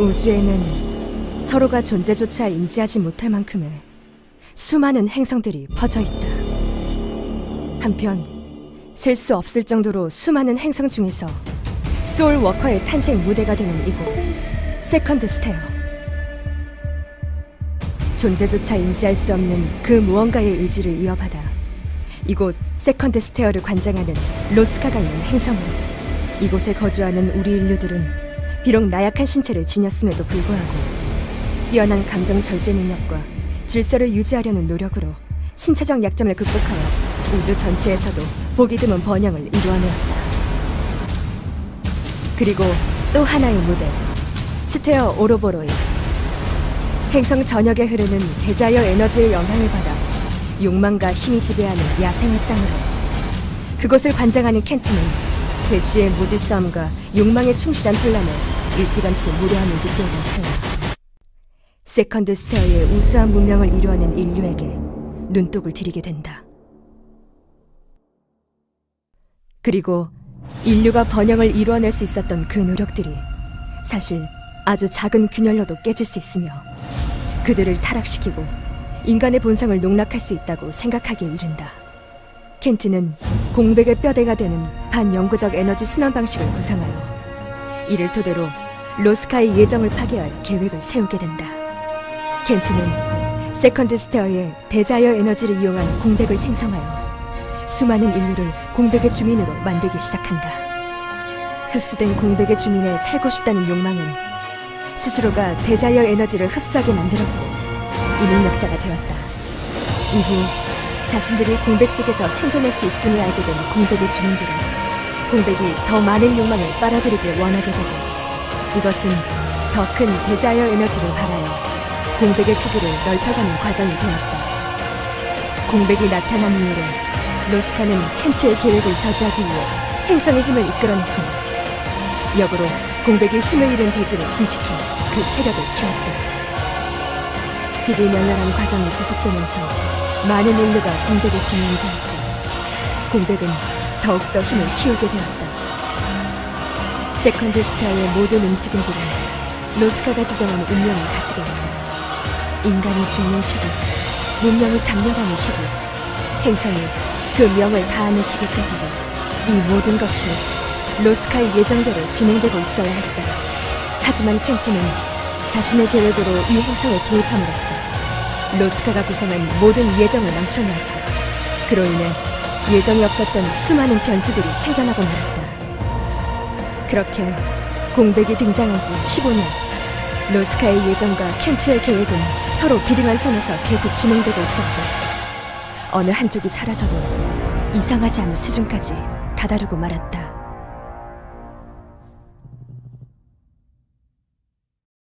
우주에는 서로가 존재조차 인지하지 못할 만큼의 수많은 행성들이 퍼져 있다. 한편 셀 수 없을 정도로 수많은 행성 중에서 소울 워커의 탄생 무대가 되는 이곳 세컨드 스테어. 존재조차 인지할 수 없는 그 무언가의 의지를 이어받아 이곳 세컨드 스테어를 관장하는 로스카가 있는 행성으로 이곳에 거주하는 우리 인류들은 비록 나약한 신체를 지녔음에도 불구하고 뛰어난 감정 절제 능력과 질서를 유지하려는 노력으로 신체적 약점을 극복하여 우주 전체에서도 보기 드문 번영을 이루어내었다. 그리고 또 하나의 무대, 스테어 오로보로이. 행성 전역에 흐르는 대자연 에너지의 영향을 받아 욕망과 힘이 지배하는 야생의 땅으로 그곳을 관장하는 켄트는 대쉬의 모지 싸움과 욕망에 충실한 혼란에 일찌감치 무료함을 느끼는 찰나 세컨드 스테어의 우수한 문명을 이루어낸 인류에게 눈독을 들이게 된다. 그리고 인류가 번영을 이루어낼 수 있었던 그 노력들이 사실 아주 작은 균열로도 깨질 수 있으며 그들을 타락시키고 인간의 본성을 농락할 수 있다고 생각하기에 이른다. 켄트는 공백의 뼈대가 되는 반영구적 에너지 순환 방식을 구상하여 이를 토대로 로스카의 예정을 파괴할 계획을 세우게 된다. 켄트는 세컨드 스테어의 대자연 에너지를 이용한 공백을 생성하여 수많은 인류를 공백의 주민으로 만들기 시작한다. 흡수된 공백의 주민에 살고 싶다는 욕망은 스스로가 대자연 에너지를 흡수하게 만들었고 이 능력자가 되었다. 이후 자신들이 공백 속에서 생존할 수 있음을 알게 된 공백의 주민들은 공백이 더 많은 욕망을 빨아들이길 원하게 되고 이것은 더 큰 대자연 에너지를 발하여 공백의 크기를 넓혀가는 과정이 되었다. 공백이 나타난 이후로 로스카는 켄트의 계획을 저지하기 위해 행성의 힘을 이끌어냈으며 역으로 공백이 힘을 잃은 대지를 침식해 그 세력을 키웠다. 지리멸렬한 과정이 지속되면서 많은 인류가 공백의 주인이 되었고 공백은 더욱더 힘을 키우게 되었다. 세컨드 스타의 모든 움직임들은 로스카가 지정한 운명을 가지고 있다. 인간이 죽는 시기, 문명이 잠겨가는 시기, 행성이 그 명을 다하는 시기까지도 이 모든 것이 로스카의 예정대로 진행되고 있어야 했다. 하지만 켄트는 자신의 계획으로 이 행성에 개입함으로써 로스카가 구성한 모든 예정을 망쳐놓았다. 그로 인해 예정이 없었던 수많은 변수들이 생겨나고 말았다. 그렇게 공백이 등장한 지 15년, 로스카의 예정과 켄트의 계획은 서로 비등한 선에서 계속 진행되고 있었고 어느 한쪽이 사라져도 이상하지 않을 수준까지 다다르고 말았다.